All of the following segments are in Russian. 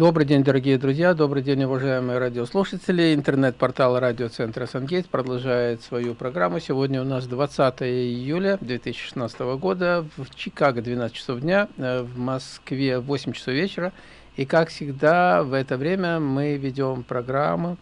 Добрый день, дорогие друзья, добрый день, уважаемые радиослушатели. Интернет-портал радиоцентра «Сангейт» продолжает свою программу. Сегодня у нас 20 июля 2016 года, в Чикаго 12 часов дня, э, в Москве 8 часов вечера. И, как всегда, в это время мы ведем программу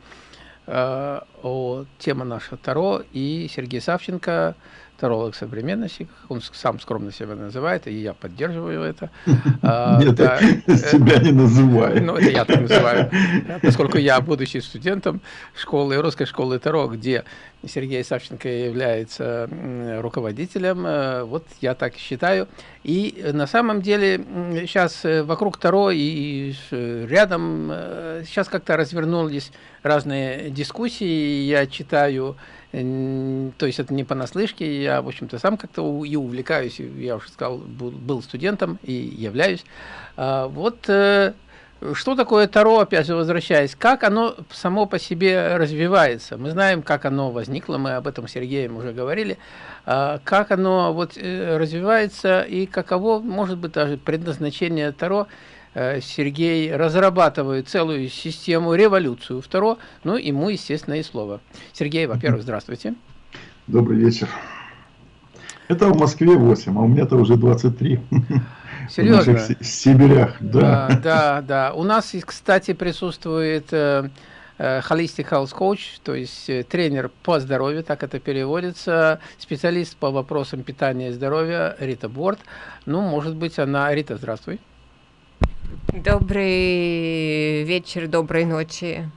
э, о теме нашего Таро. И Сергей Савченко – таролог современности, он сам скромно себя называет, и я поддерживаю это. А, Нет, себя не называю. Ну, это я так называю. Поскольку я, будучи студентом школы, русской школы Таро, где Сергей Савченко является руководителем, э, вот я так считаю. И на самом деле сейчас э, вокруг Таро и рядом сейчас э, как-то развернулись разные дискуссии, я читаю то есть это не понаслышке, я, в общем-то, сам как-то и увлекаюсь, я уже сказал, был студентом и являюсь. А, вот э, что такое Таро, опять же, возвращаясь, как оно само по себе развивается? Мы знаем, как оно возникло, мы об этом с Сергеем уже говорили, а, как оно вот э, развивается и каково, может быть, даже предназначение Таро – Э, Сергей разрабатывает целую систему, революцию. Второе, ну, ему, естественно, и слово. Сергей, во-первых, здравствуйте. Добрый вечер. Это в Москве 8, а у меня-то уже 23. Серьезно? В Сибирях, да. Да, да, да. У нас, кстати, присутствует э, э, Holistic Health Coach, то есть тренер по здоровью, так это переводится, специалист по вопросам питания и здоровья Рита Борт. Ну, может быть, она... Рита, здравствуй. Добрый вечер, доброй ночи.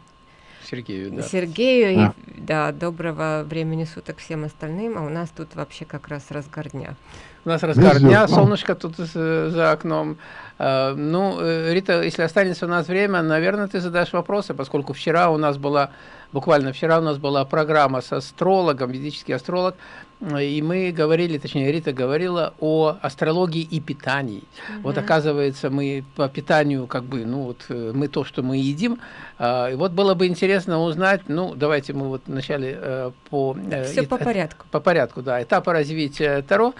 Сергею, да. Сергею, а. и, да, доброго времени суток всем остальным, а у нас тут вообще как раз разгар дня. У нас разгар дня, солнышко тут за окном. А, ну, э, Рита, если останется у нас время, наверное, ты задашь вопросы, поскольку вчера у нас была, буквально вчера у нас была программа с астрологом, ведический астролог, и мы говорили, точнее, Рита говорила о астрологии и питании. Угу. Вот оказывается, мы по питанию, как бы, ну вот э, мы то, что мы едим. А, и вот было бы интересно узнать, ну давайте мы вот вначале э, по... Э, Все по порядку. По порядку, да. Этапы развития Таро.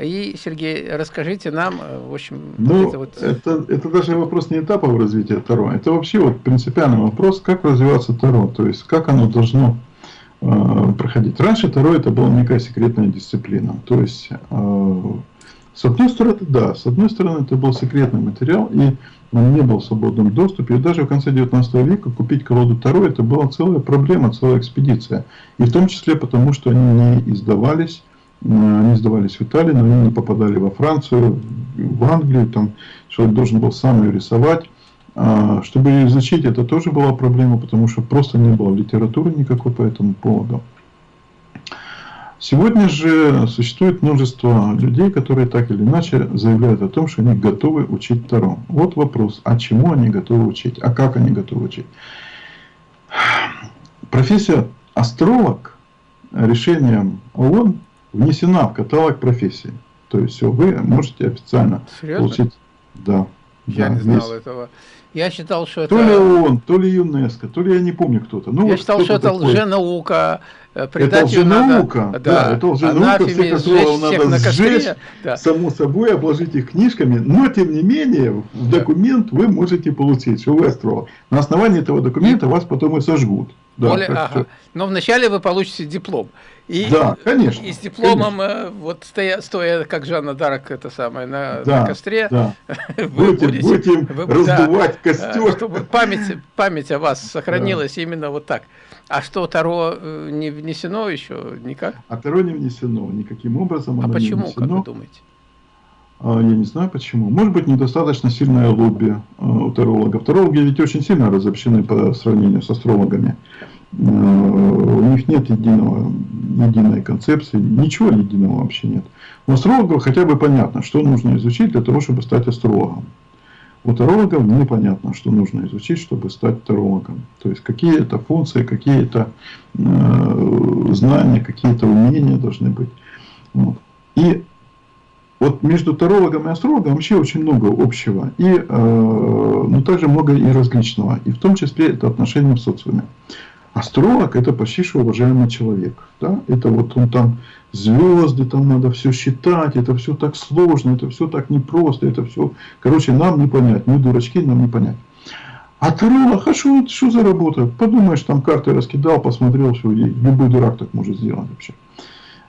И, Сергей, расскажите нам, в общем... Ну, это, вот... это, это даже вопрос не этапов развития Таро, это вообще вот принципиальный вопрос, как развиваться Таро, то есть как оно должно Э, проходить. Раньше Таро это была некая секретная дисциплина. То есть, э, с одной стороны, да, с одной стороны, это был секретный материал, и он не был в свободном доступе. И даже в конце 19 века купить колоду Таро это была целая проблема, целая экспедиция. И в том числе потому, что они не издавались, э, они издавались в Италии, но они не попадали во Францию, в Англию, там человек должен был сам ее рисовать. А, чтобы изучить это тоже была проблема, потому что просто не было литературы никакой по этому поводу. Сегодня же существует множество людей, которые так или иначе заявляют о том, что они готовы учить Таро. Вот вопрос, а чему они готовы учить, а как они готовы учить? Профессия астролог решением ООН внесена в каталог профессий. То есть все, вы можете официально Серьезно? получить. Да. Я да, не знал этого. Я считал, что то это... То ли он, то ли ЮНЕСКО, то ли я не помню кто-то. Ну, я вот считал, что это такой. лженаука. Э, это лженаука, надо, да, да, это лженаука, всех астрологов надо сжечь, да. само собой, обложить их книжками, но тем не менее, в документ вы можете получить, что вы астролог. На основании этого документа вас потом и сожгут. Да, Более, ага. Но вначале вы получите диплом. И, да, конечно. И с дипломом, конечно. Э, вот стоя, стоя, как Жанна Дарк, это самое, на, да, на костре, да. вы будете, будете вы, раздувать да, костер. Чтобы память, память о вас сохранилась да. именно вот так. А что, Таро э, не внесено еще никак? А Таро не внесено никаким образом. А почему, как вы думаете? А, я не знаю почему. Может быть, недостаточно сильное лобби э, у тарологов. Тарологи ведь очень сильно разобщены по сравнению с астрологами. Э, у них нет единого, единой концепции, ничего единого вообще нет. У астрологов хотя бы понятно, что нужно изучить для того, чтобы стать астрологом. У тарологов непонятно, что нужно изучить, чтобы стать тарологом. То есть, какие-то функции, какие-то э, знания, какие-то умения должны быть. Вот. И вот между тарологом и астрологом вообще очень много общего, и, э, но также много и различного, и в том числе это отношения в социуме. Астролог это почти что уважаемый человек. Да? Это вот он там звезды, там надо все считать, это все так сложно, это все так непросто, это все, короче, нам не понять, мы дурачки, нам не понять. А таролог, а что, что за работа? Подумаешь, там карты раскидал, посмотрел, что любой дурак так может сделать вообще.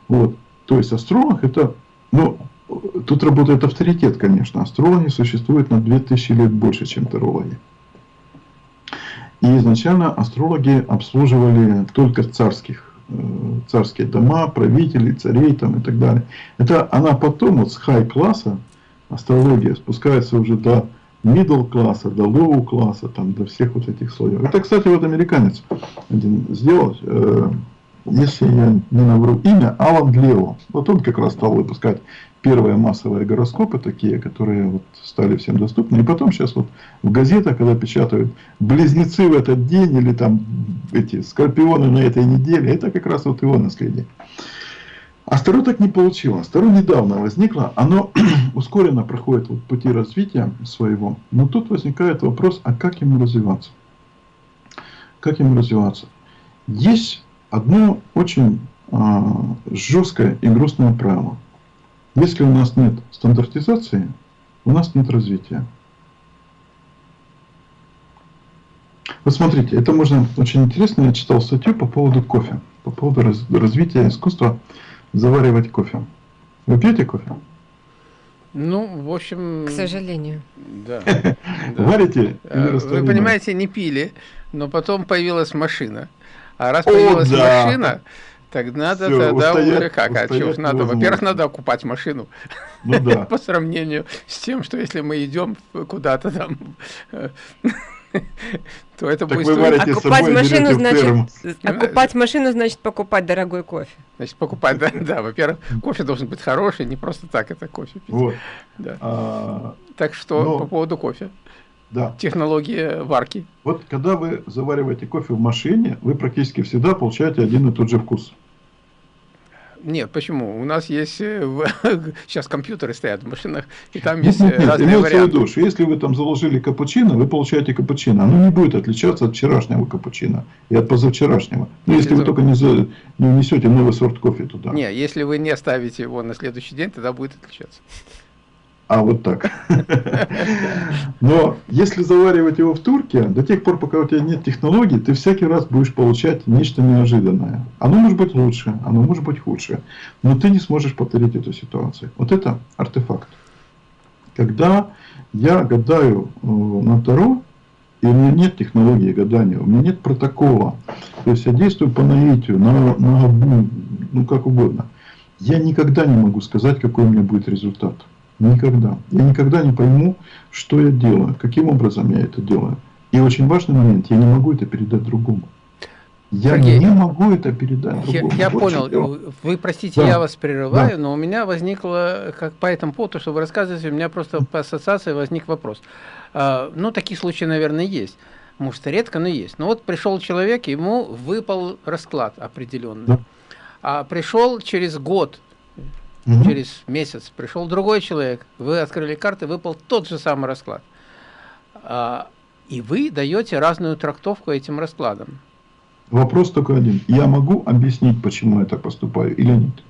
Вот. То есть астролог это, ну, тут работает авторитет, конечно. Астрологи существуют на 2000 лет больше, чем тарологи. И изначально астрологи обслуживали только царских, э, царские дома, правителей, царей там и так далее. Это она потом вот с хай-класса астрология спускается уже до middle класса, до low класса, там, до всех вот этих слоев. Это, кстати, вот американец один сделал, э, если я не навру имя, Алан Глео. Вот он как раз стал выпускать первые массовые гороскопы такие, которые вот стали всем доступны. И потом сейчас вот в газетах, когда печатают близнецы в этот день или там эти скорпионы на этой неделе, это как раз вот его наследие. А Старо так не получилось. Старо недавно возникло, оно ускоренно проходит вот пути развития своего. Но тут возникает вопрос, а как ему развиваться? Как ему развиваться? Есть одно очень а, жесткое и грустное правило. Если у нас нет стандартизации, у нас нет развития. Вот смотрите, это можно очень интересно. Я читал статью по поводу кофе, по поводу раз, развития искусства заваривать кофе. Вы пьете кофе? Ну, в общем... К сожалению. Да. Варите? Э, вы понимаете, не пили, но потом появилась машина. А раз появилась машина, так надо Все, тогда устоять, уже как? А что надо? Во-первых, надо окупать машину. Ну да. По сравнению с тем, что если мы идем куда-то там, то это так будет стоить... Окупать машину, значит, окупать машину значит покупать дорогой кофе. Значит, покупать, да, да. Во-первых, кофе должен быть хороший, не просто так это кофе пить. Вот. Да. А, так что но... по поводу кофе. Да. Технология варки. Вот когда вы завариваете кофе в машине, вы практически всегда получаете один и тот же вкус. Нет, почему? У нас есть э, сейчас компьютеры стоят в машинах, и там есть нет, нет, разные имеется варианты. Что если вы там заложили капучино, вы получаете капучино. Оно не будет отличаться от вчерашнего капучино и от позавчерашнего. Ну, если, если вы только не, за, не внесете новый сорт кофе туда. Не, если вы не оставите его на следующий день, тогда будет отличаться. А вот так. Но если заваривать его в турке, до тех пор, пока у тебя нет технологий, ты всякий раз будешь получать нечто неожиданное. Оно может быть лучше, оно может быть худше. Но ты не сможешь повторить эту ситуацию. Вот это артефакт. Когда я гадаю э, на Таро, и у меня нет технологии гадания, у меня нет протокола. То есть я действую по наитию, на, на, ну как угодно. Я никогда не могу сказать, какой у меня будет результат. Никогда. Я никогда не пойму, что я делаю, каким образом я это делаю. И очень важный момент, я не могу это передать другому. Я Сергей, не могу это передать другому. Я, я понял. Дело. Вы простите, да. я вас прерываю, да. но у меня возникло, как по этому поводу, что вы рассказываете, у меня просто по ассоциации возник вопрос. А, ну, такие случаи, наверное, есть. Может, редко, но есть. Но вот пришел человек, ему выпал расклад определенный. Да. А пришел через год Угу. Через месяц пришел другой человек, вы открыли карты, выпал тот же самый расклад. А, и вы даете разную трактовку этим раскладам. Вопрос только один. Я могу объяснить, почему я так поступаю или нет?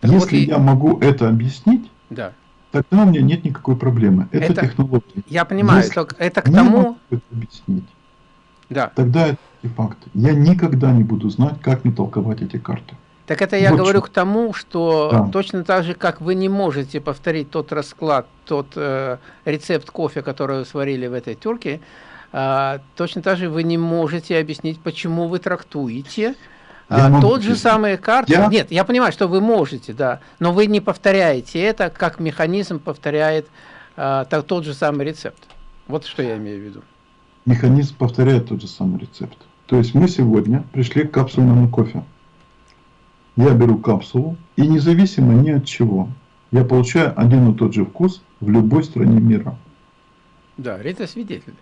Так Если вот и... я могу это объяснить, да. тогда у меня нет никакой проблемы. Это, это технология. Я понимаю, Если это, это к тому... Это объяснить, да. тогда это факт. Я никогда не буду знать, как мне толковать эти карты. Так это я вот говорю что. к тому, что да. точно так же, как вы не можете повторить тот расклад, тот э, рецепт кофе, который вы сварили в этой турке, э, точно так же вы не можете объяснить, почему вы трактуете э, тот же самый карты. Я... Нет, я понимаю, что вы можете, да, но вы не повторяете это, как механизм повторяет э, так, тот же самый рецепт. Вот что я имею в виду. Механизм повторяет тот же самый рецепт. То есть мы сегодня пришли к капсульному кофе я беру капсулу и независимо ни от чего, я получаю один и тот же вкус в любой стране мира. Да, это свидетель.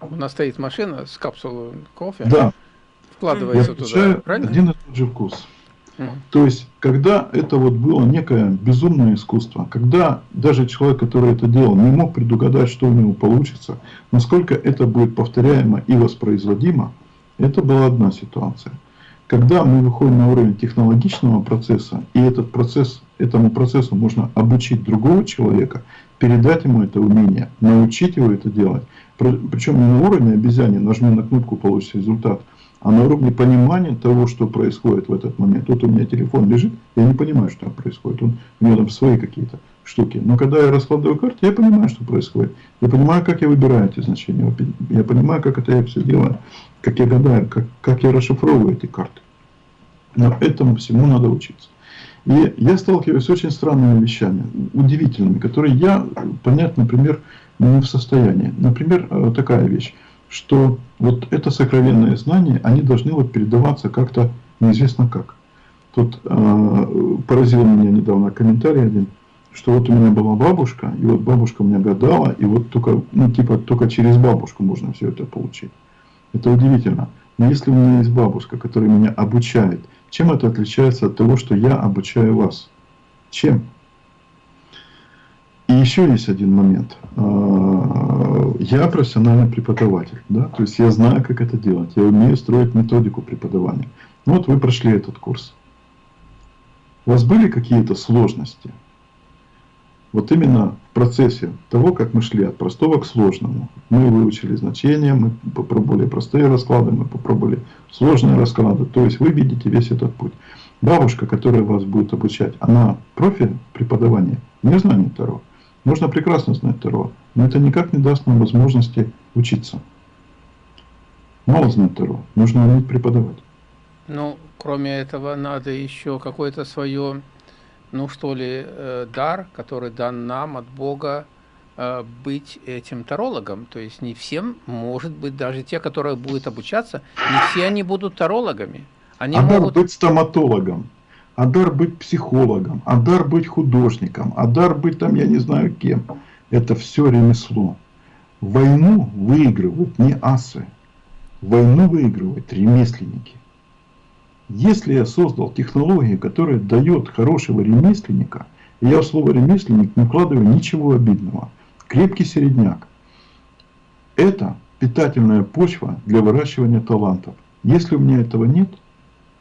У нас стоит машина с капсулой кофе. Да. Вкладывается я туда, правильно? один и тот же вкус. Угу. То есть, когда это вот было некое безумное искусство, когда даже человек, который это делал, не мог предугадать, что у него получится, насколько это будет повторяемо и воспроизводимо, это была одна ситуация. Когда мы выходим на уровень технологичного процесса, и этот процесс, этому процессу можно обучить другого человека, передать ему это умение, научить его это делать, Причем не на уровне обезьяне, нажми на кнопку, получится результат, а на уровне понимания того, что происходит в этот момент. Вот у меня телефон лежит, я не понимаю, что там происходит. Он, у него там свои какие-то штуки. Но когда я раскладываю карты, я понимаю, что происходит. Я понимаю, как я выбираю эти значения. Я понимаю, как это я все делаю, как я гадаю, как, как я расшифровываю эти карты. Но этому всему надо учиться. И я сталкиваюсь с очень странными вещами, удивительными, которые я понять, например, не в состоянии. Например, э, такая вещь, что вот это сокровенное знание, они должны вот передаваться как-то неизвестно как. Тут э, поразил меня недавно комментарий один, что вот у меня была бабушка, и вот бабушка мне гадала, и вот только, ну, типа, только через бабушку можно все это получить. Это удивительно. Но если у меня есть бабушка, которая меня обучает, чем это отличается от того, что я обучаю вас? Чем? И еще есть один момент. А, я профессиональный преподаватель, да? то есть я знаю, как это делать, я умею строить методику преподавания. Ну вот вы прошли этот курс. У вас были какие-то сложности? Вот именно в процессе того, как мы шли от простого к сложному. Мы выучили значения, мы попробовали простые расклады, мы попробовали сложные расклады. То есть вы видите весь этот путь. Бабушка, которая вас будет обучать, она профи преподавания, не знание Таро. Можно прекрасно знать Таро, но это никак не даст нам возможности учиться. Мало знать Таро, нужно уметь преподавать. Ну, кроме этого, надо еще какое-то свое ну что ли, э, дар, который дан нам от Бога, э, быть этим тарологом. То есть не всем, может быть, даже те, которые будут обучаться, не все они будут тарологами. Они а могут... дар быть стоматологом, а дар быть психологом, а дар быть художником, а дар быть там, я не знаю кем. Это все ремесло. Войну выигрывают не асы. Войну выигрывают ремесленники. Если я создал технологию, которая дает хорошего ремесленника, и я в слово ремесленник не вкладываю ничего обидного, крепкий середняк, это питательная почва для выращивания талантов. Если у меня этого нет,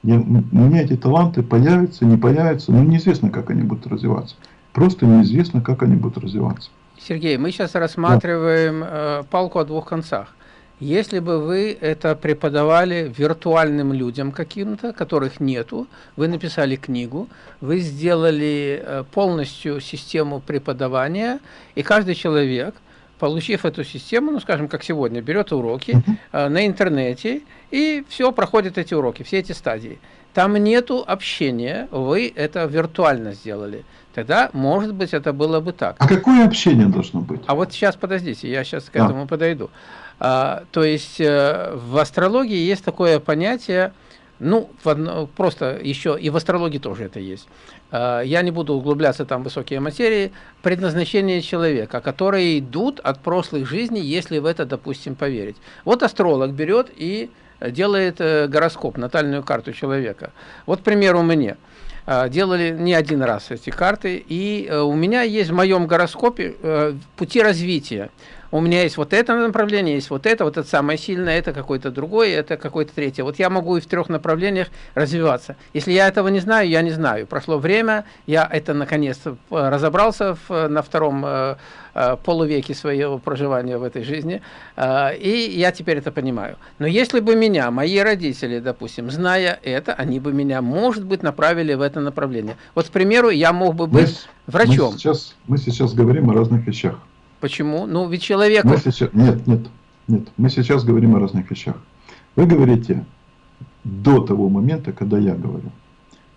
я, у меня эти таланты появятся, не появятся, но неизвестно, как они будут развиваться. Просто неизвестно, как они будут развиваться. Сергей, мы сейчас рассматриваем да. э, палку о двух концах. Если бы вы это преподавали виртуальным людям каким-то, которых нету, вы написали книгу, вы сделали э, полностью систему преподавания, и каждый человек, получив эту систему, ну, скажем, как сегодня, берет уроки э, на интернете, и все, проходит эти уроки, все эти стадии. Там нету общения, вы это виртуально сделали. Тогда, может быть, это было бы так. А какое общение должно быть? А вот сейчас, подождите, я сейчас к этому подойду. А, то есть э, в астрологии есть такое понятие, ну, просто еще и в астрологии тоже это есть. А, я не буду углубляться там в высокие материи. Предназначение человека, которые идут от прошлых жизней, если в это, допустим, поверить. Вот астролог берет и делает э, гороскоп, натальную карту человека. Вот, к примеру, мне а, делали не один раз эти карты, и э, у меня есть в моем гороскопе пути развития у меня есть вот это направление, есть вот это, вот это самое сильное, это какое-то другое, это какое-то третье. Вот я могу и в трех направлениях развиваться. Если я этого не знаю, я не знаю. Прошло время, я это наконец разобрался в, на втором э, э, полувеке своего проживания в этой жизни, э, и я теперь это понимаю. Но если бы меня, мои родители, допустим, зная это, они бы меня, может быть, направили в это направление. Вот, к примеру, я мог бы быть мы, врачом. Мы сейчас, мы сейчас говорим о разных вещах. Почему? Ну, ведь человек... Сейчас... Нет, нет, нет. Мы сейчас говорим о разных вещах. Вы говорите до того момента, когда я говорю.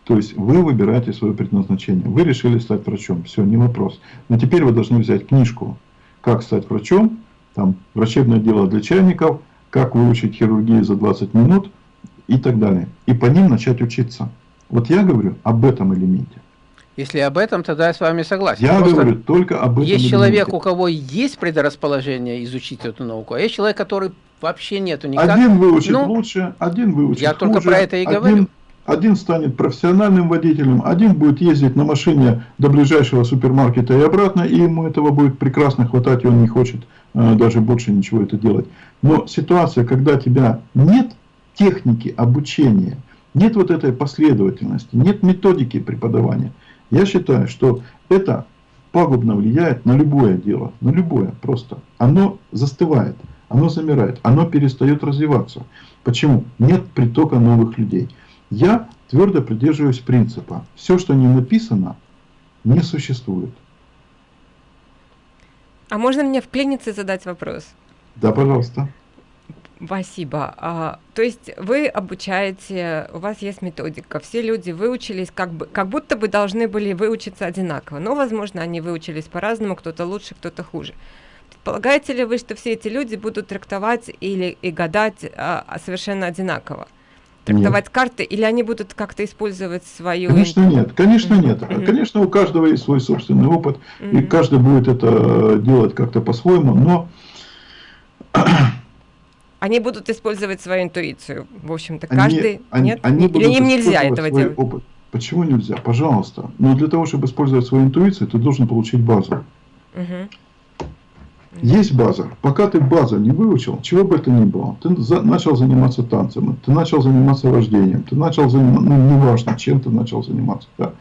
То есть вы выбираете свое предназначение. Вы решили стать врачом. Все, не вопрос. Но теперь вы должны взять книжку «Как стать врачом», там «Врачебное дело для чайников», «Как выучить хирургию за 20 минут» и так далее. И по ним начать учиться. Вот я говорю об этом элементе. Если об этом, тогда я с вами согласен. Я Просто говорю только об этом. Есть человек, у кого есть предрасположение изучить эту науку, а есть человек, который вообще нету никак. Один выучит ну, лучше, один выучит Я хуже, только про это и один, говорю. Один станет профессиональным водителем, один будет ездить на машине до ближайшего супермаркета и обратно, и ему этого будет прекрасно хватать, и он не хочет э, даже больше ничего это делать. Но ситуация, когда тебя нет техники обучения, нет вот этой последовательности, нет методики преподавания – я считаю, что это пагубно влияет на любое дело, на любое просто. Оно застывает, оно замирает, оно перестает развиваться. Почему? Нет притока новых людей. Я твердо придерживаюсь принципа. Все, что не написано, не существует. А можно мне вклиниться и задать вопрос? Да, пожалуйста. Спасибо. А, то есть вы обучаете, у вас есть методика, все люди выучились, как, бы, как будто бы должны были выучиться одинаково, но, возможно, они выучились по-разному, кто-то лучше, кто-то хуже. Полагаете ли вы, что все эти люди будут трактовать или и гадать а, совершенно одинаково? Трактовать нет. карты, или они будут как-то использовать свою... Конечно нет, конечно нет. Mm-hmm. Конечно, у каждого есть свой собственный опыт, mm-hmm. и каждый будет это делать как-то по-своему, но они будут использовать свою интуицию. В общем-то, каждый... Они, нет? Они Или им нельзя этого делать? Опыт. Почему нельзя? Пожалуйста. Но для того, чтобы использовать свою интуицию, ты должен получить базу. Угу. Есть база. Пока ты базу не выучил, чего бы это ни было, ты за, начал заниматься танцем, ты начал заниматься вождением, ты начал заниматься, ну, неважно, чем ты начал заниматься. Да.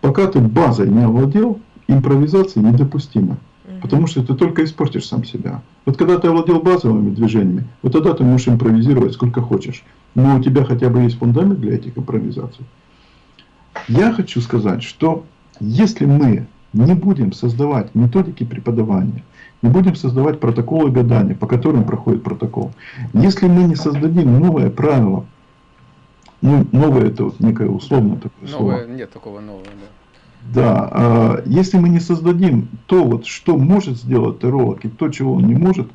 Пока ты базой не овладел, импровизация недопустима. Потому что ты только испортишь сам себя. Вот когда ты овладел базовыми движениями, вот тогда ты можешь импровизировать сколько хочешь. Но у тебя хотя бы есть фундамент для этих импровизаций. Я хочу сказать, что если мы не будем создавать методики преподавания, не будем создавать протоколы гадания, по которым проходит протокол, если мы не создадим новое правило, ну, новое это вот некое условное такое новое, слово. Нет такого нового, да. Да, а, если мы не создадим то, вот, что может сделать терролог и то, чего он не может,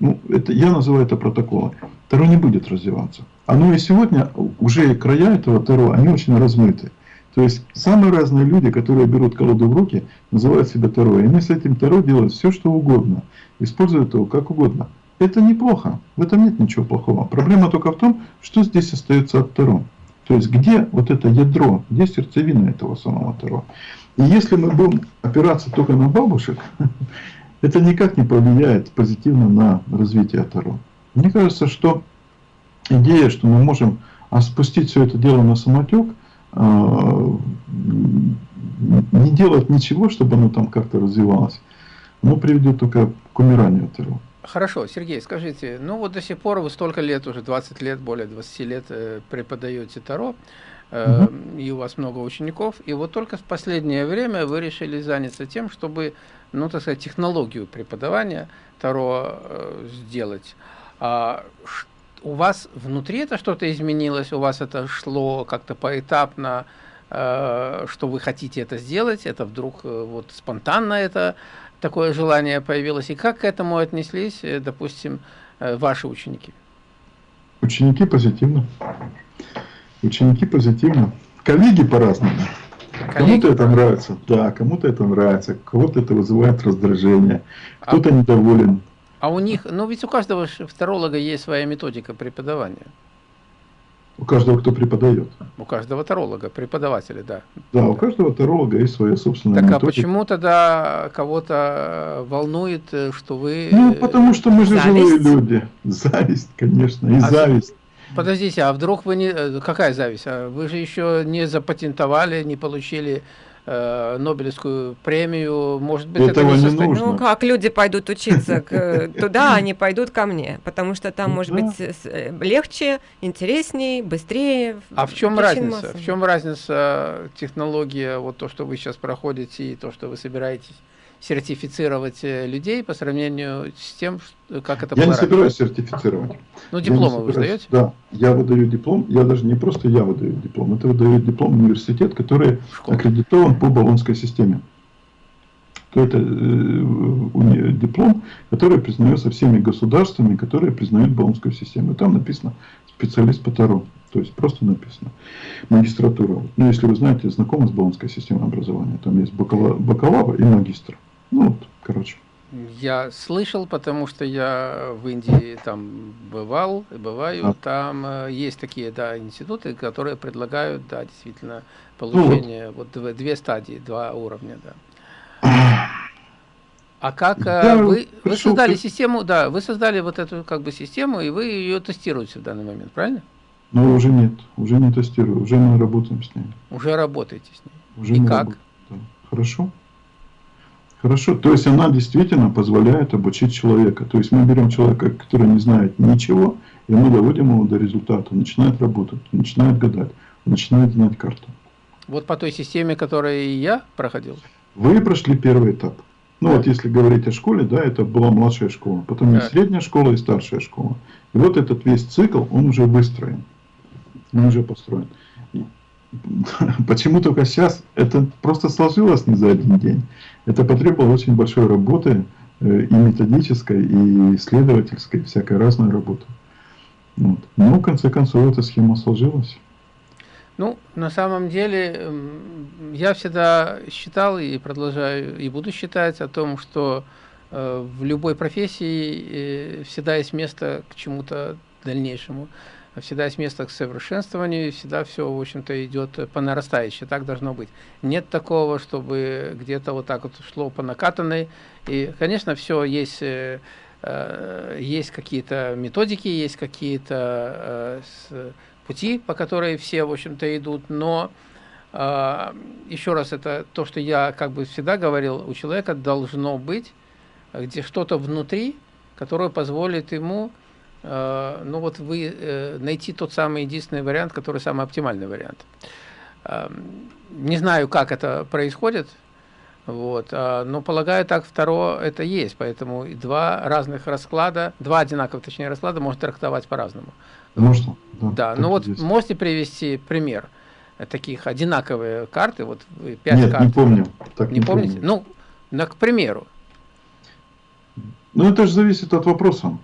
ну, это, я называю это протоколом, Таро не будет развиваться. Оно и сегодня, уже края этого Таро, они очень размыты. То есть самые разные люди, которые берут колоду в руки, называют себя Таро. И они с этим Таро делают все, что угодно. Используют его как угодно. Это неплохо. В этом нет ничего плохого. Проблема только в том, что здесь остается от Таро. То есть где вот это ядро, где сердцевина этого самого Таро. И если мы будем опираться только на бабушек, это никак не повлияет позитивно на развитие Таро. Мне кажется, что идея, что мы можем спустить все это дело на самотек, а, не делать ничего, чтобы оно там как-то развивалось, но приведет только к умиранию Таро. Хорошо, Сергей, скажите, ну вот до сих пор вы столько лет, уже 20 лет, более 20 лет э, преподаете Таро, э, угу. и у вас много учеников, и вот только в последнее время вы решили заняться тем, чтобы, ну так сказать, технологию преподавания Таро э, сделать. А, у вас внутри это что-то изменилось, у вас это шло как-то поэтапно, э, что вы хотите это сделать, это вдруг э, вот спонтанно это такое желание появилось, и как к этому отнеслись, э, допустим, э, ваши ученики? Ученики позитивно. Ученики позитивно. Коллеги по-разному. Кому-то это нравится, да, кому-то это нравится, кого-то это вызывает раздражение, кто-то а, недоволен. А у них, ну ведь у каждого второлога есть своя методика преподавания. У каждого, кто преподает. У каждого таролога, преподавателя, да. Да, у каждого таролога есть своя собственная Так методика. а почему тогда кого-то волнует, что вы... Ну, потому что мы же зависть? живые люди. Зависть, конечно, и а зависть. Подождите, а вдруг вы не... Э, какая зависть? А вы же еще не запатентовали, не получили э, Нобелевскую премию, может быть, Этого это не, нужно. Ну, как люди пойдут учиться к, туда, они пойдут ко мне, потому что там, ну, может да. быть, э, легче, интереснее, быстрее. А в чем разница? В чем разница технология, вот то, что вы сейчас проходите, и то, что вы собираетесь сертифицировать э, людей по сравнению с тем, как это Я не собираюсь сертифицировать. Ну, дипломы вы сдаете? Да, я выдаю диплом. Я даже не просто я выдаю диплом. Это выдает диплом университет, который Школа. аккредитован по баллонской системе. То это э, диплом, который признается всеми государствами, которые признают баллонскую систему. И там написано специалист по Таро. То есть просто написано. Магистратура. Ну, если вы знаете, знакомы с баллонской системой образования. Там есть бакалавр и магистр. Ну, вот, короче. Я слышал, потому что я в Индии там бывал, бываю, а. там э, есть такие, да, институты, которые предлагают, да, действительно, получение, ну, вот. вот две стадии, два уровня, да. А как э, вы, вы создали систему, да, вы создали вот эту как бы систему, и вы ее тестируете в данный момент, правильно? Ну, уже нет, уже не тестирую, уже мы работаем с ней. Уже работаете с ней. Уже и как? Работаем, да. Хорошо. Хорошо, то есть она действительно позволяет обучить человека. То есть мы берем человека, который не знает ничего, и мы доводим его до результата. Он начинает работать, начинает гадать, начинает знать карту. Вот по той системе, которой я проходил? Вы прошли первый этап. Ну да. вот если говорить о школе, да, это была младшая школа, потом да. средняя школа и старшая школа. И вот этот весь цикл, он уже выстроен, он уже построен. Почему только сейчас? Это просто сложилось не за один день. Это потребовало очень большой работы, э, и методической, и исследовательской, всякой разной работы. Вот. Но в конце концов эта схема сложилась. Ну, на самом деле, я всегда считал и продолжаю, и буду считать о том, что э, в любой профессии э, всегда есть место к чему-то дальнейшему, всегда есть место к совершенствованию, всегда все, в общем-то, идет по нарастающей, так должно быть. Нет такого, чтобы где-то вот так вот шло по накатанной, и, конечно, все есть... Э, есть какие-то методики, есть какие-то пути, по которой все, в общем-то, идут, но э, еще раз, это то, что я как бы всегда говорил, у человека должно быть где что-то внутри, которое позволит ему, э, ну вот вы э, найти тот самый единственный вариант, который самый оптимальный вариант. Э, не знаю, как это происходит, вот, но полагаю, так второе это есть, поэтому два разных расклада, два одинаковых, точнее, расклада можно трактовать по-разному. Можно. Да, да ну вот есть. можете привести пример таких одинаковые карты, вот пять Нет, карт. не помню. Так не, не помните? Помню. Ну, на, к примеру. Ну, это же зависит от вопроса,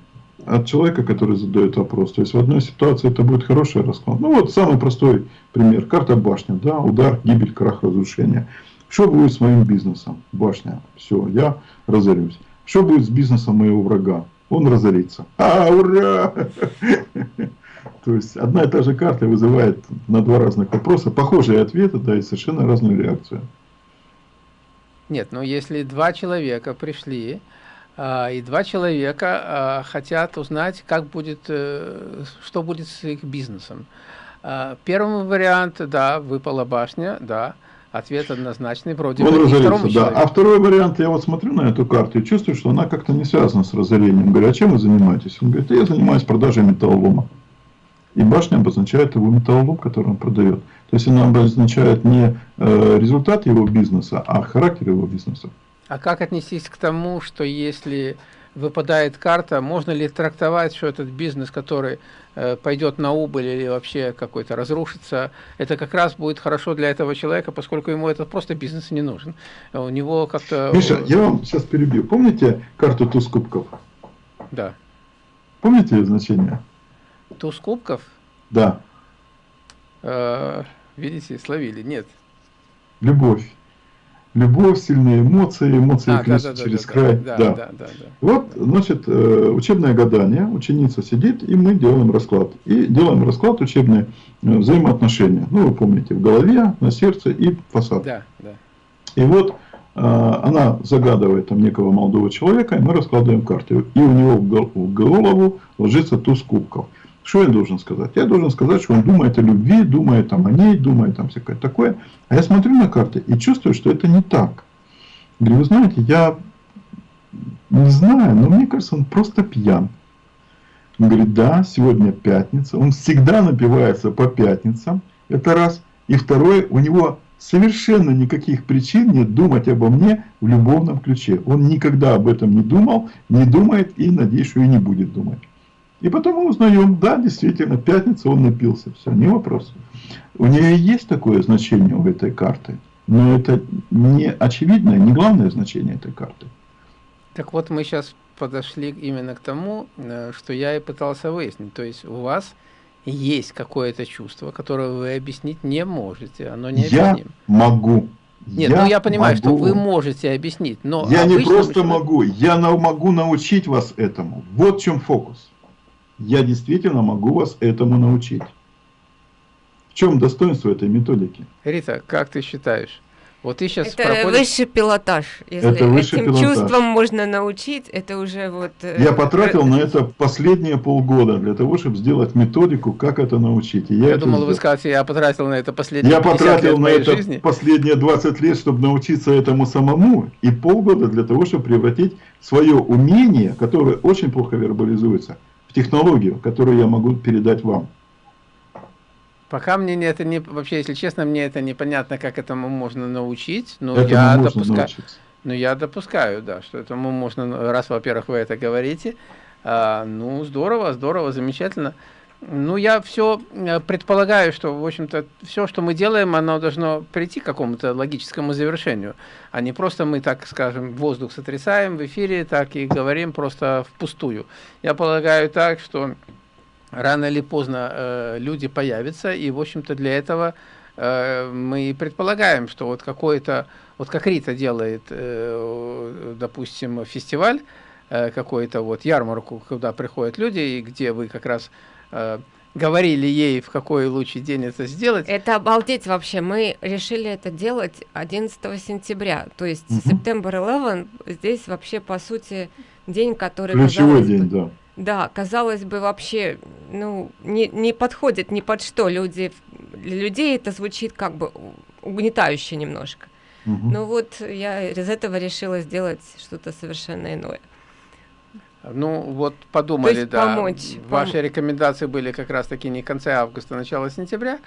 от человека, который задает вопрос. То есть в одной ситуации это будет хороший расклад. Ну, вот самый простой пример. Карта башня, да, удар, гибель, крах, разрушение. Что будет с моим бизнесом? Башня. Все, я разорюсь. Что будет с бизнесом моего врага? Он разорится. А, ура! То есть одна и та же карта вызывает на два разных вопроса похожие ответы, да, и совершенно разную реакцию. Нет, ну если два человека пришли, и два человека а, хотят узнать, как будет, э, что будет с их бизнесом. А, первый вариант, да, выпала башня, да, ответ однозначный, вроде Он бы разорится, да. А второй вариант, я вот смотрю на эту карту и чувствую, что она как-то не связана с разорением. Говорю, а чем вы занимаетесь? Он говорит, я занимаюсь продажей металлолома. И башня обозначает его металлолом, который он продает. То есть она обозначает не э, результат его бизнеса, а характер его бизнеса. А как отнестись к тому, что если выпадает карта, можно ли трактовать, что этот бизнес, который э, пойдет на убыль или вообще какой-то разрушится, это как раз будет хорошо для этого человека, поскольку ему это просто бизнес не нужен. У него как-то... Миша, я вам сейчас перебью. Помните карту туз кубков? Да. Помните ее значение? Туз кубков? Да. Э, видите, словили. Нет. Любовь. Любовь, сильные эмоции, эмоции а, да, да, через да, край. Да, да. Да, да, да. Вот, значит, э, учебное гадание, ученица сидит, и мы делаем расклад. И делаем расклад учебные э, взаимоотношения. Ну, вы помните, в голове, на сердце и фасад. Да, да. И вот она загадывает там некого молодого человека, и мы раскладываем карты. И у него в голову ложится туз кубков. Что я должен сказать? Я должен сказать, что он думает о любви, думает там о ней, думает там всякое такое. А я смотрю на карты и чувствую, что это не так. Говорю, вы знаете, я не знаю, но мне кажется, он просто пьян. Он говорит, да, сегодня пятница. Он всегда напивается по пятницам. Это раз. И второе, у него совершенно никаких причин нет думать обо мне в любовном ключе. Он никогда об этом не думал, не думает и, надеюсь, что и не будет думать. И потом мы узнаем, да, действительно, пятница он напился, все, не вопрос. У нее есть такое значение у этой карты, но это не очевидное, не главное значение этой карты. Так вот, мы сейчас подошли именно к тому, э, что я и пытался выяснить. То есть у вас есть какое-то чувство, которое вы объяснить не можете, оно не Я могу. Нет, я ну я понимаю, могу. что вы можете объяснить, но... Я не просто человек... могу, я могу научить вас этому. Вот в чем фокус я действительно могу вас этому научить. В чем достоинство этой методики? Рита, как ты считаешь, Вот ты сейчас это проходишь... высший пилотаж. Если это высший этим пилотаж. чувством можно научить, это уже вот... Э, Я потратил на это последние полгода для того, чтобы сделать методику, как это научить. И я я думал, сделал. вы скажете, я потратил на это последние Я потратил на это жизни. последние 20 лет, чтобы научиться этому самому, и полгода для того, чтобы превратить свое умение, которое очень плохо вербализуется, в технологию, которую я могу передать вам. Пока мне это не вообще, если честно, мне это непонятно, как этому можно научить. Но этому я допускаю. Ну, я допускаю, да, что этому можно, раз, во-первых, вы это говорите. А, ну, здорово, здорово, замечательно. Ну, я все э, предполагаю, что, в общем-то, все, что мы делаем, оно должно прийти к какому-то логическому завершению, а не просто мы, так скажем, воздух сотрясаем в эфире, так и говорим просто впустую. Я полагаю так, что рано или поздно э, люди появятся, и, в общем-то, для этого э, мы предполагаем, что вот какой-то, вот как Рита делает, э, допустим, фестиваль, э, какой-то вот ярмарку, куда приходят люди, и где вы как раз говорили ей, в какой лучший день это сделать. Это обалдеть вообще. Мы решили это делать 11 сентября. То есть угу. September 11 здесь вообще, по сути, день, который... Ключевой день, бы, да. Да, казалось бы, вообще, ну, не, не подходит ни под что. Люди, для людей это звучит как бы угнетающе немножко. Угу. Ну вот я из этого решила сделать что-то совершенно иное. Ну, вот подумали, да. Помочь, Ваши пом... рекомендации были как раз-таки не в конце августа, начало сентября.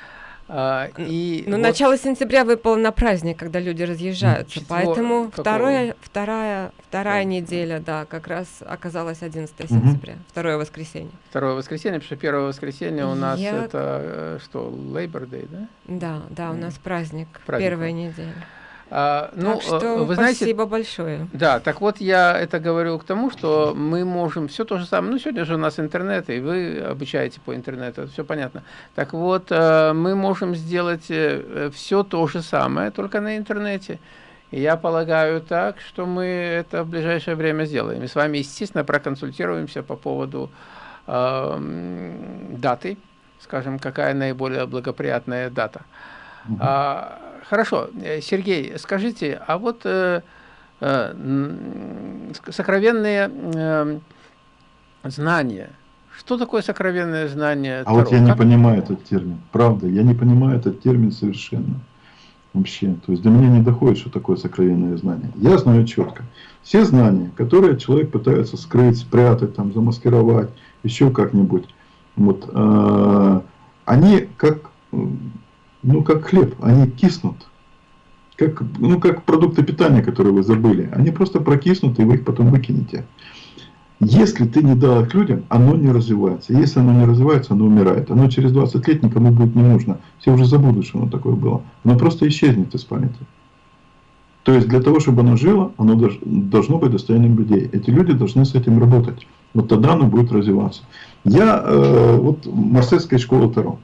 А, и ну, вот... начало сентября выпало на праздник, когда люди разъезжаются, Четвер... поэтому второе, вторая, вторая неделя, да, как раз оказалась 11 угу. сентября, второе воскресенье. Второе воскресенье, потому что первое воскресенье у нас Я... это э, что, Labor Day, да? Да, да, у нас праздник, праздник первая неделя. А, ну, так что вы знаете, спасибо большое. Да, так вот я это говорю к тому, что мы можем все то же самое. Ну, сегодня же у нас интернет, и вы обучаете по интернету, все понятно. Так вот, э, мы можем сделать э, все то же самое, только на интернете. И я полагаю так, что мы это в ближайшее время сделаем. И с вами, естественно, проконсультируемся по поводу э, даты, скажем, какая наиболее благоприятная дата. Угу. А, Хорошо, э, Сергей, скажите, а вот э, э, сокровенные э, знания, что такое сокровенное знание? А Таро? вот я как? не понимаю этот термин, правда, я не понимаю этот термин совершенно вообще. То есть до меня не доходит, что такое сокровенное знание. Я знаю четко. Все знания, которые человек пытается скрыть, спрятать, там, замаскировать, еще как-нибудь, вот, э, они как ну, как хлеб, они киснут. Как, ну, как продукты питания, которые вы забыли. Они просто прокиснут, и вы их потом выкинете. Если ты не дал их людям, оно не развивается. Если оно не развивается, оно умирает. Оно через 20 лет никому будет не нужно. Все уже забудут, что оно такое было. Оно просто исчезнет из памяти. То есть для того, чтобы оно жило, оно должно быть достоянием людей. Эти люди должны с этим работать. Вот тогда оно будет развиваться. Я э, вот марсельская школа Таро.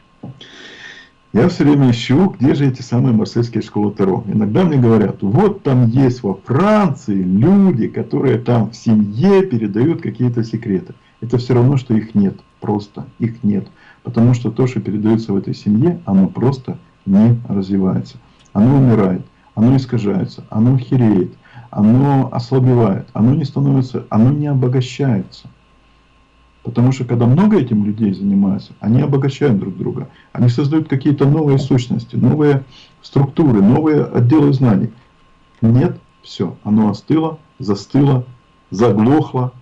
Я все время ищу, где же эти самые марсельские школы Таро. Иногда мне говорят, вот там есть во Франции люди, которые там в семье передают какие-то секреты. Это все равно, что их нет. Просто их нет. Потому что то, что передается в этой семье, оно просто не развивается. Оно умирает, оно искажается, оно хереет, оно ослабевает, оно не становится, оно не обогащается. Потому что когда много этим людей занимаются, они обогащают друг друга. Они создают какие-то новые сущности, новые структуры, новые отделы знаний. Нет, все, оно остыло, застыло, заглохло,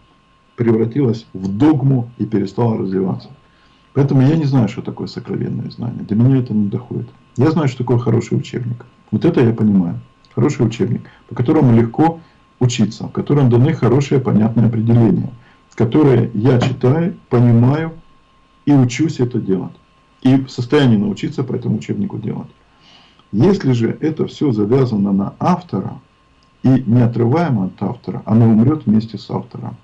превратилось в догму и перестало развиваться. Поэтому я не знаю, что такое сокровенное знание. До меня это не доходит. Я знаю, что такое хороший учебник. Вот это я понимаю. Хороший учебник, по которому легко учиться, в котором даны хорошие понятные определения – которые я читаю, понимаю и учусь это делать. И в состоянии научиться по этому учебнику делать. Если же это все завязано на автора и неотрываемо от автора, оно умрет вместе с автором.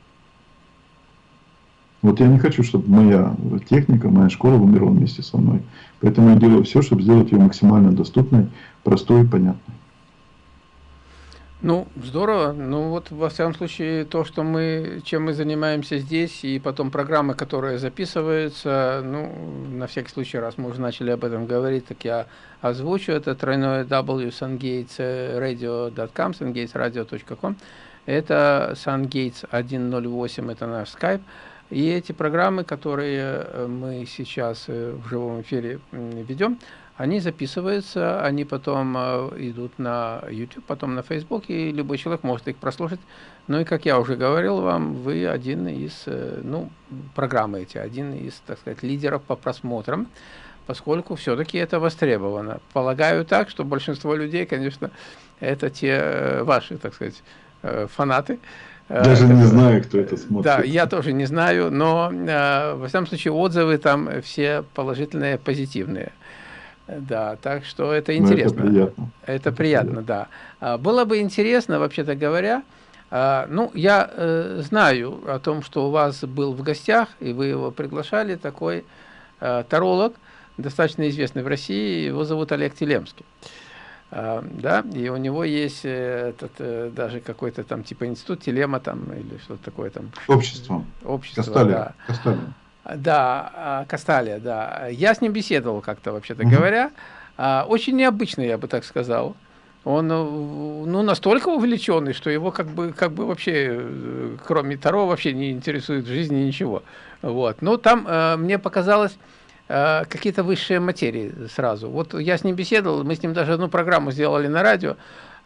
Вот я не хочу, чтобы моя техника, моя школа умерла вместе со мной. Поэтому я делаю все, чтобы сделать ее максимально доступной, простой и понятной. Ну, здорово. Ну, вот, во всяком случае, то, что мы, чем мы занимаемся здесь, и потом программы, которые записываются, ну, на всякий случай, раз мы уже начали об этом говорить, так я озвучу. Это тройное W sungatesradio.com, sungatesradio.com. Это sungates 108, это наш скайп. И эти программы, которые мы сейчас в живом эфире ведем, они записываются, они потом э, идут на YouTube, потом на Facebook, и любой человек может их прослушать. Ну и, как я уже говорил вам, вы один из, э, ну, программы эти, один из, так сказать, лидеров по просмотрам, поскольку все-таки это востребовано. Полагаю так, что большинство людей, конечно, это те э, ваши, так сказать, фанаты, даже не знаю, кто это смотрит. Да, я тоже не знаю, но, во всяком случае, отзывы там все положительные, позитивные. Да, так что это интересно. Ну, это приятно. Это, приятно, да. А, было бы интересно, вообще-то говоря, а, ну, я э, знаю о том, что у вас был в гостях, и вы его приглашали, такой э, таролог, достаточно известный в России, его зовут Олег Телемский. А, да, и у него есть э, этот, э, даже какой-то там типа институт Телема там, или что-то такое там. Общество. Общество, Касталия. да. Касталия. Да, а, Касталия, да. Я с ним беседовал как-то, вообще-то mm -hmm. говоря. А, очень необычный, я бы так сказал. Он э, ну, настолько увлеченный, что его как бы, как бы вообще, э, кроме Таро, вообще не интересует в жизни ничего. Вот. Но там э, мне показалось э, какие-то высшие материи сразу. Вот я с ним беседовал, мы с ним даже одну программу сделали на радио,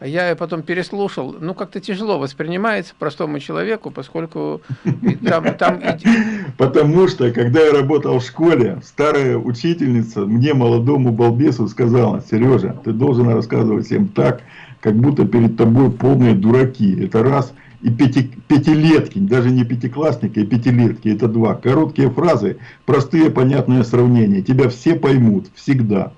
я потом переслушал, ну, как-то тяжело воспринимается простому человеку, поскольку там... там... Потому что, когда я работал в школе, старая учительница мне, молодому балбесу, сказала, Сережа, ты должен рассказывать всем так, как будто перед тобой полные дураки. Это раз. И пяти, пятилетки, даже не пятиклассники, а пятилетки, это два. Короткие фразы, простые понятные сравнения. Тебя все поймут, всегда.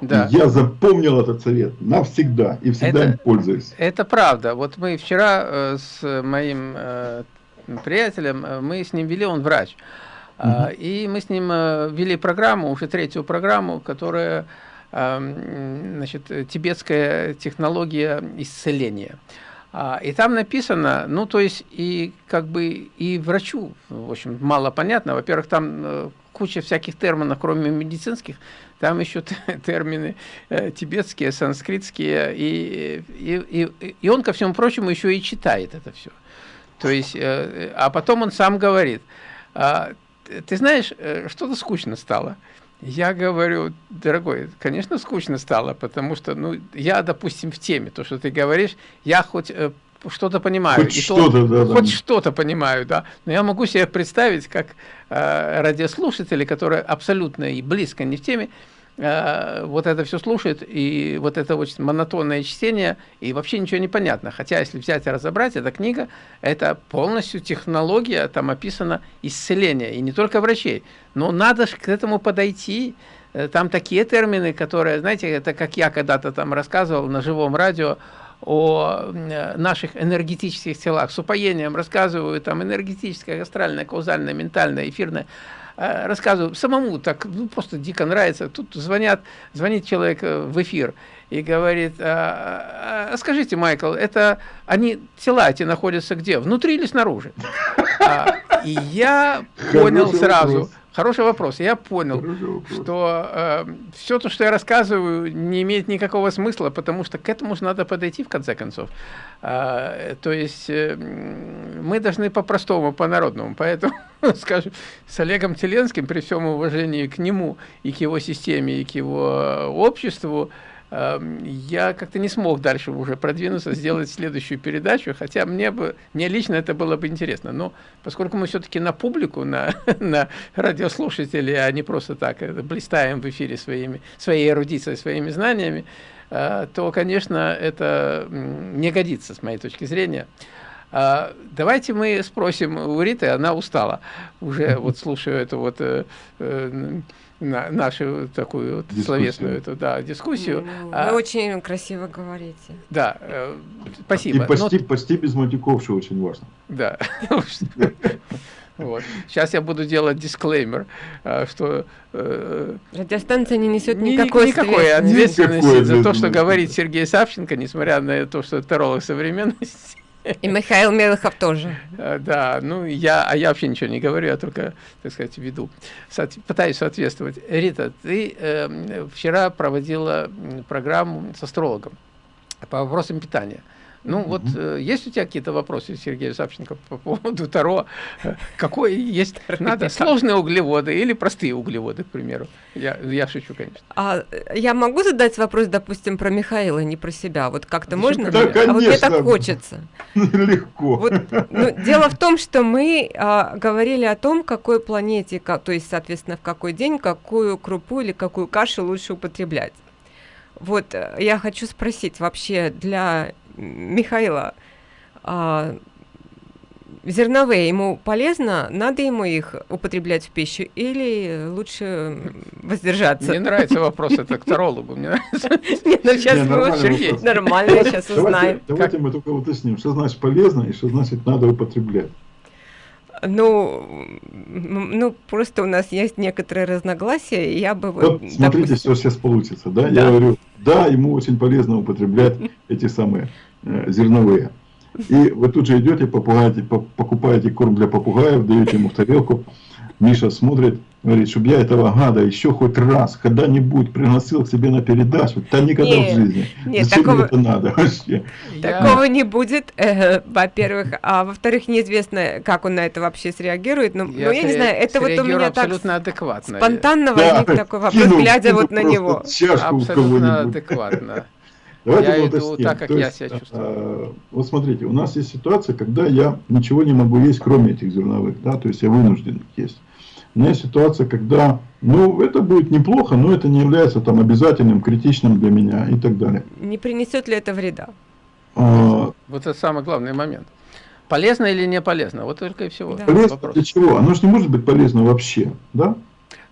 Да. Я запомнил этот совет навсегда и всегда это, им пользуюсь. Это правда. Вот мы вчера э, с моим э, приятелем, э, мы с ним вели, он врач, угу. э, и мы с ним э, вели программу, уже третью программу, которая, э, значит, тибетская технология исцеления. А, и там написано, ну, то есть, и как бы и врачу, в общем, мало понятно. Во-первых, там э, куча всяких терминов, кроме медицинских, там еще термины э, тибетские, санскритские, и, и, и, и он, ко всему прочему, еще и читает это все. То есть, э, а потом он сам говорит, э, ты знаешь, э, что-то скучно стало. Я говорю, дорогой, конечно, скучно стало, потому что, ну, я, допустим, в теме, то, что ты говоришь, я хоть э, что-то понимаю. Хоть что-то, да, Хоть да. что-то понимаю, да. Но я могу себе представить, как э, радиослушатели, которые абсолютно и близко не в теме, э, вот это все слушают, и вот это очень монотонное чтение, и вообще ничего не понятно. Хотя, если взять и разобрать, эта книга, это полностью технология, там описано исцеление, и не только врачей. Но надо же к этому подойти, э, там такие термины, которые, знаете, это как я когда-то там рассказывал на живом радио, о наших энергетических телах. С упоением рассказываю, там, энергетическое, астральное, каузальное, ментальное, эфирное. Э, рассказываю самому, так ну, просто дико нравится. Тут звонят, звонит человек э, в эфир и говорит, а, а, скажите, Майкл, это они, тела эти находятся где? Внутри или снаружи? А, и я понял сразу, Хороший вопрос. Я понял, вопрос. что э, все то, что я рассказываю, не имеет никакого смысла, потому что к этому же надо подойти в конце концов. Э, то есть э, мы должны по-простому, по-народному. Поэтому, скажем, с Олегом Теленским, при всем уважении к нему и к его системе, и к его обществу, Эм, я как-то не смог дальше уже продвинуться, сделать следующую передачу, хотя мне бы, мне лично это было бы интересно. Но поскольку мы все-таки на публику, на, на радиослушателей, а не просто так э, блистаем в эфире своими, своей эрудицией, своими знаниями, э, то, конечно, это не годится с моей точки зрения. А, давайте мы спросим у Риты, она устала, уже вот слушаю эту вот э, на нашу такую вот словесную эту, да, дискуссию. Ну, а, вы очень красиво говорите. Да, э, спасибо. И почти, Но... почти без матюков, что очень важно. Да. Вот. Сейчас я буду делать дисклеймер, э, что... Э, Радиостанция не несет никакой, никакой ответственности никакой за то, что говорит Сергей Савченко, несмотря на то, что терролог современности. И Михаил Мелыхов тоже. Э, да, ну я, а я вообще ничего не говорю, я только, так сказать, веду. Пытаюсь соответствовать. Рита, ты э, вчера проводила программу с астрологом по вопросам питания. Ну вот, э, есть у тебя какие-то вопросы, Сергей Савченко, по поводу Таро? Какой есть, надо сложные углеводы или простые углеводы, к примеру? Я, я шучу, конечно. А я могу задать вопрос, допустим, про Михаила, не про себя? Вот как-то можно? Да, конечно. А вот мне так хочется. Легко. Вот, ну, дело в том, что мы а, говорили о том, какой планете, как, то есть, соответственно, в какой день, какую крупу или какую кашу лучше употреблять. Вот э, я хочу спросить вообще для Михаила, а, зерновые ему полезно, надо ему их употреблять в пищу или лучше воздержаться? Мне нравится вопрос, это к тарологу. Мне нравится. Нет, ну сейчас мы нормально сейчас узнаем. Давайте мы только уточним, что значит полезно и что значит надо употреблять. Ну, ну, просто у нас есть некоторые разногласия, и я бы... Вот, вот смотрите, допустим... все сейчас получится, да? да? Я говорю, да, ему очень полезно употреблять эти самые э, зерновые. И вы тут же идете, покупаете корм для попугаев, даете ему в тарелку, Миша смотрит, говорит, чтобы я этого гада еще хоть раз, когда-нибудь пригласил к себе на передачу, да никогда нет, в жизни. Нет, Зачем такого, это надо вообще? Такого не будет, э, во-первых. А во-вторых, неизвестно, как он на это вообще среагирует. Но, я, но я не знаю, это вот у меня так адекватно. спонтанно да, возник такой вопрос, кину, глядя кину вот на него. Абсолютно адекватно. Давайте я иду так, как То я есть, себя чувствую. А, вот смотрите, у нас есть ситуация, когда я ничего не могу есть, кроме этих зерновых, да, то есть я вынужден есть. У меня есть ситуация, когда, ну, это будет неплохо, но это не является там обязательным, критичным для меня и так далее. Не принесет ли это вреда? А, вот это самый главный момент. Полезно или не полезно? Вот только и всего. Да. Полезно для чего? Оно же не может быть полезно вообще, да?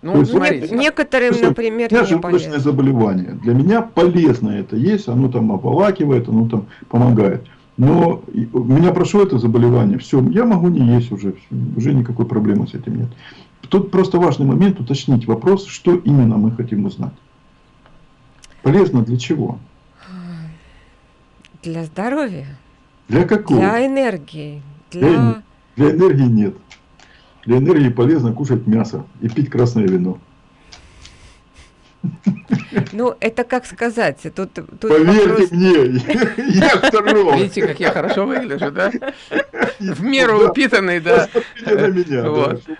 Ну, есть, смотрите, некоторым, есть, например, у меня желудочное заболевание. Для меня полезно это есть, оно там ополакивает, оно там помогает. Но у меня прошло это заболевание, все, я могу не есть уже, уже никакой проблемы с этим нет. Тут просто важный момент уточнить вопрос, что именно мы хотим узнать. Полезно для чего? Для здоровья. Для какого? Для энергии. Для, для, для энергии нет. Для энергии полезно кушать мясо и пить красное вино. Ну, это как сказать, тут... тут Поверьте вопрос... мне, я второй. Видите, как я хорошо выгляжу, да? В меру упитанный, да.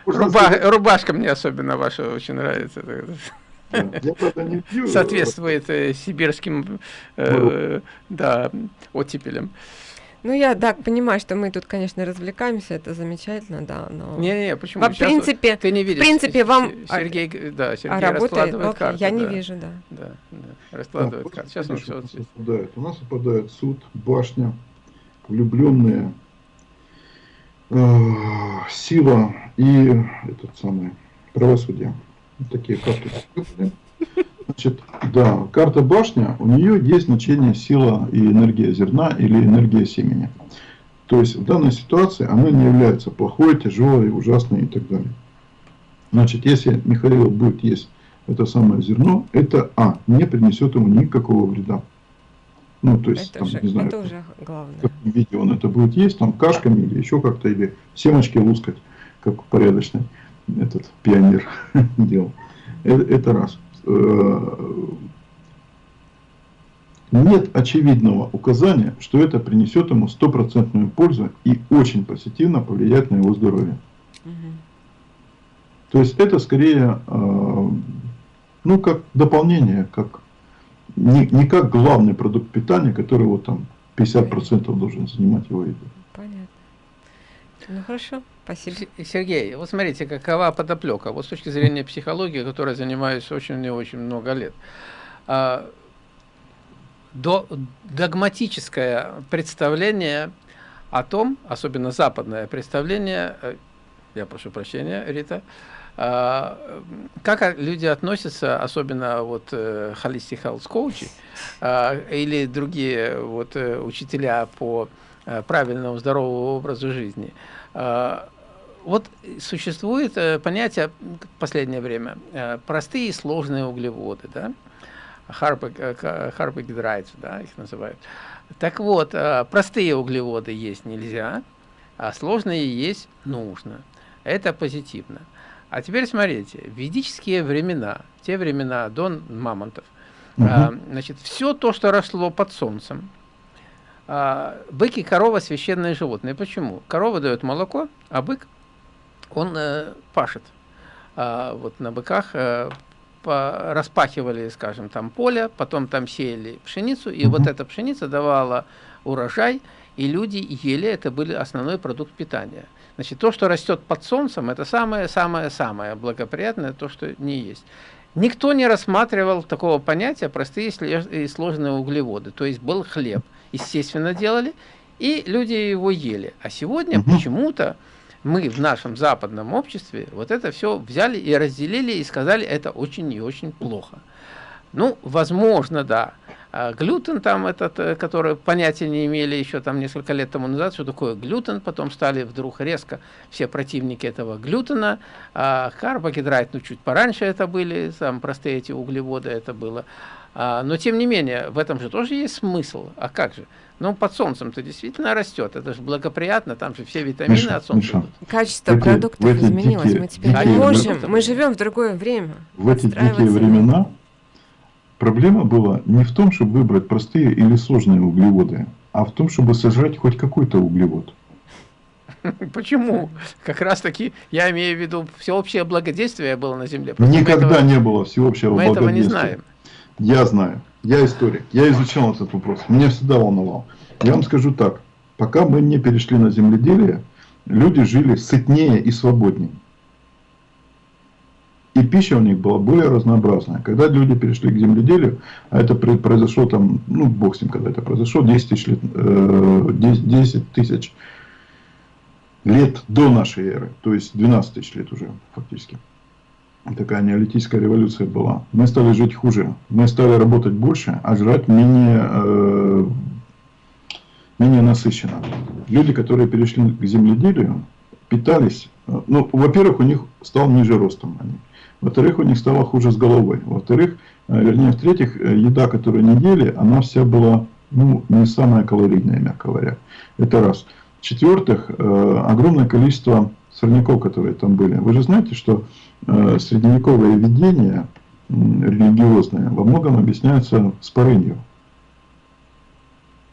Рубашка мне особенно ваша очень нравится. Я, правда, не пью. Соответствует э, сибирским э, да, оттепелям. Ну, я так понимаю, что мы тут, конечно, развлекаемся, это замечательно, да, но... Не-не, почему? В принципе, ты не видишь, в принципе, вам... Сергей, да, Сергей а работает, раскладывает карты. Я не вижу, да. Да, да, раскладывает да, карты. Сейчас он все выпадает. У нас выпадает суд, башня, влюбленные, э, сила и этот самый правосудие. Вот такие карты. Значит, да, карта башня, у нее есть значение сила и энергия зерна или энергия семени. То есть в данной ситуации она не является плохой, тяжелой, ужасной и так далее. Значит, если Михаил будет есть это самое зерно, это А, не принесет ему никакого вреда. Ну, то есть, это там, уже, не знаю, это уже главное. в каком виде он это будет есть, там, кашками или еще как-то, или семечки лускать, как порядочный этот пионер делал. Это, это раз. Э, нет очевидного указания, что это принесет ему стопроцентную пользу и очень позитивно повлияет на его здоровье. Угу. То есть это скорее, э, ну, как дополнение, как не, не как главный продукт питания, который вот там 50% должен занимать его еду. Понятно. Ну хорошо. Спасибо. Сергей, вот смотрите, какова подоплека. Вот с точки зрения психологии, которой занимаюсь очень и очень много лет. А, до, догматическое представление о том, особенно западное представление, э, я прошу прощения, Рита, а, как люди относятся, особенно вот э, holistic health coach а, или другие вот э, учителя по правильному здоровому образу жизни, вот существует э, понятие в последнее время э, простые и сложные углеводы, да? Харпогидрайты, да, их называют. Так вот, простые углеводы есть нельзя, а сложные есть нужно. Это позитивно. А теперь смотрите, ведические времена, те времена до мамонтов, угу. а, значит, все то, что росло под солнцем, а, бык и корова священные животные. Почему? Корова дает молоко, а бык, он э, пашет. А, вот на быках э, по, распахивали, скажем, там поле, потом там сеяли пшеницу, и угу. вот эта пшеница давала урожай, и люди ели, это был основной продукт питания. Значит, то, что растет под солнцем, это самое-самое-самое благоприятное, то, что не есть. Никто не рассматривал такого понятия простые и сложные углеводы. То есть был хлеб, естественно, делали, и люди его ели. А сегодня угу. почему-то мы в нашем западном обществе вот это все взяли и разделили и сказали, это очень и очень плохо. Ну, возможно, да. А глютен там этот, э, который понятия не имели еще там несколько лет тому назад, что такое глютен, потом стали вдруг резко все противники этого глютена, а карбогидрат, ну чуть пораньше это были, там простые эти углеводы это было. А, но тем не менее, в этом же тоже есть смысл. А как же? Ну, под солнцем-то действительно растет. Это же благоприятно, там же все витамины Миша, от солнца идут. Качество эти, продуктов изменилось. Дикие, мы теперь не можем. Мы живем в другое время. В эти дикие времена Проблема была не в том, чтобы выбрать простые или сложные углеводы, а в том, чтобы сожрать хоть какой-то углевод. Почему? Как раз таки, я имею в виду, всеобщее благодействие было на Земле. Просто Никогда этого, не было всеобщего мы благодействия. Мы этого не знаем. Я знаю. Я историк. Я изучал этот вопрос. Меня всегда волновал. Я вам скажу так. Пока мы не перешли на земледелие, люди жили сытнее и свободнее и пища у них была более разнообразная. Когда люди перешли к земледелию, а это произошло там, ну, бог с ним, когда это произошло, 10 тысяч лет, 10, э, тысяч лет до нашей эры, то есть 12 тысяч лет уже фактически. Такая неолитическая революция была. Мы стали жить хуже, мы стали работать больше, а жрать менее, э, менее насыщенно. Люди, которые перешли к земледелию, питались, э, ну, во-первых, у них стал ниже ростом они. Во-вторых, у них стало хуже с головой. Во-вторых, э, вернее, в-третьих, э, еда, которую они ели, она вся была ну, не самая калорийная, мягко говоря. Это раз. В-четвертых, огромное количество сорняков, которые там были. Вы же знаете, что средневековое видение религиозное во многом объясняется спорынью.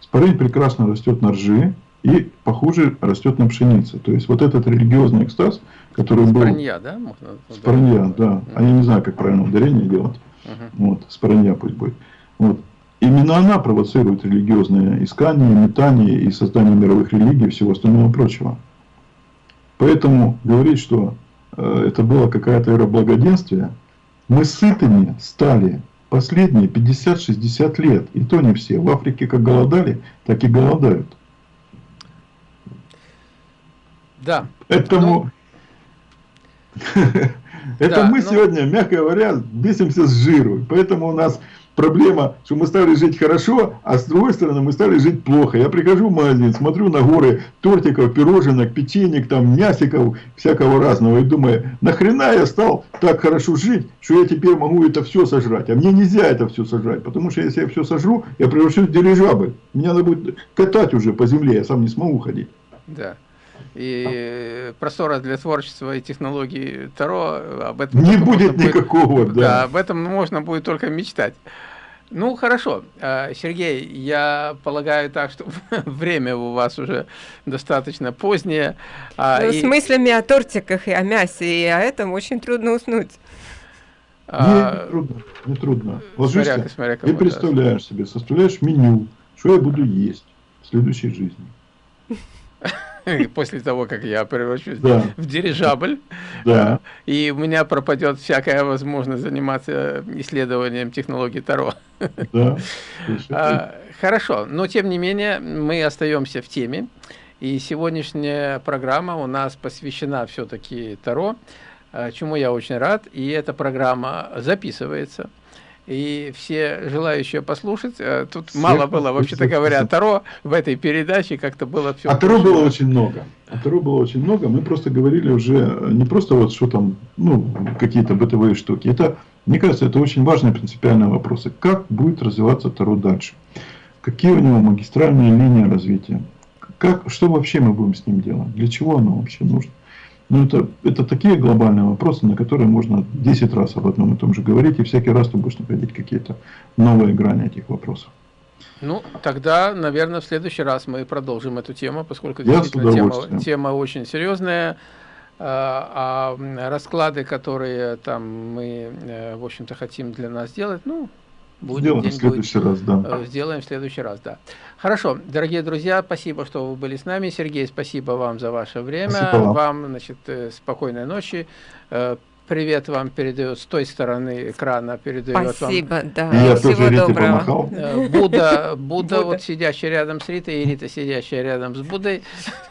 Спорынь прекрасно растет на ржи, и похуже растет на пшенице. То есть вот этот религиозный экстаз, который был... Споранья, да? Можно споранья, да. А я не знаю, как правильно ударение делать. Угу. Вот, споранья пусть будет. Вот. Именно она провоцирует религиозные искания, метания и создание мировых религий и всего остального прочего. Поэтому говорить, что э, это было какая-то эра благоденствия, мы сытыми стали последние 50-60 лет. И то не все. В Африке как голодали, так и голодают. Да. Поэтому... Ну... Это мы ну- сегодня, мягко говоря, бесимся с жиру. Поэтому у нас проблема, что мы стали жить хорошо, а с другой стороны мы стали жить плохо. Я прихожу в магазин, смотрю на горы тортиков, пироженок, печенек, там мясиков, всякого разного. И думаю, нахрена я стал так хорошо жить, что я теперь могу это все сожрать. А мне нельзя это все сожрать, потому что если я все сожру, я превращусь в дирижабль. Мне надо будет катать уже по земле, я сам не смогу ходить. Да и простора для творчества и технологий Таро, об этом не будет никакого, будет, да. да. Об этом можно будет только мечтать. Ну, хорошо. А, Сергей, я полагаю так, что время у вас уже достаточно позднее. А, ну, и... С мыслями о тортиках и о мясе, и о этом очень трудно уснуть. А... Не, не трудно, не трудно. Ложишься смотря, смотря и представляешь да. себе, составляешь меню, что я буду есть в следующей жизни. после того, как я превращусь да. в дирижабль, да. и у меня пропадет всякая возможность заниматься исследованием технологий Таро. Да. А, хорошо, но тем не менее мы остаемся в теме, и сегодняшняя программа у нас посвящена все-таки Таро, а, чему я очень рад, и эта программа записывается. И все желающие послушать. Э, тут Всех мало было, вообще-то говоря, Таро в этой передаче как-то было все. А Таро было очень много. А Таро было очень много. Мы просто говорили уже не просто вот что там, ну, какие-то бытовые штуки. Это, мне кажется, это очень важные принципиальные вопросы. Как будет развиваться Таро дальше? Какие у него магистральные линии развития? Как, что вообще мы будем с ним делать? Для чего оно вообще нужно? Ну, это, это такие глобальные вопросы, на которые можно 10 раз об одном и том же говорить, и всякий раз ты будешь находить какие-то новые грани этих вопросов. Ну, тогда, наверное, в следующий раз мы продолжим эту тему, поскольку действительно тема, тема очень серьезная. А, а расклады, которые там мы, э, в общем-то, хотим для нас сделать, ну, Будет Сделаем в следующий раз, да. Э, сделаем в следующий раз, да. Хорошо, дорогие друзья, спасибо, что вы были с нами. Сергей, спасибо вам за ваше время. Вам. вам, значит, э, спокойной ночи. Э, привет вам передает с той стороны экрана, передает Спасибо, вам. да. Я Всего тоже доброго. Будда, Будда, Будда, вот сидящий рядом с Ритой, и Рита, сидящая рядом с Буддой,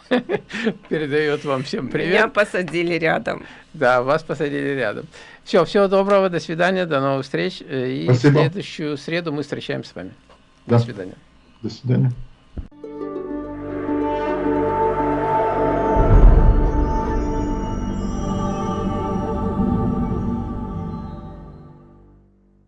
передает вам всем привет. Меня посадили рядом. Да, вас посадили рядом. Все, всего доброго, до свидания, до новых встреч. Э, и Спасибо. в следующую среду мы встречаемся с вами. Да. До свидания. До свидания.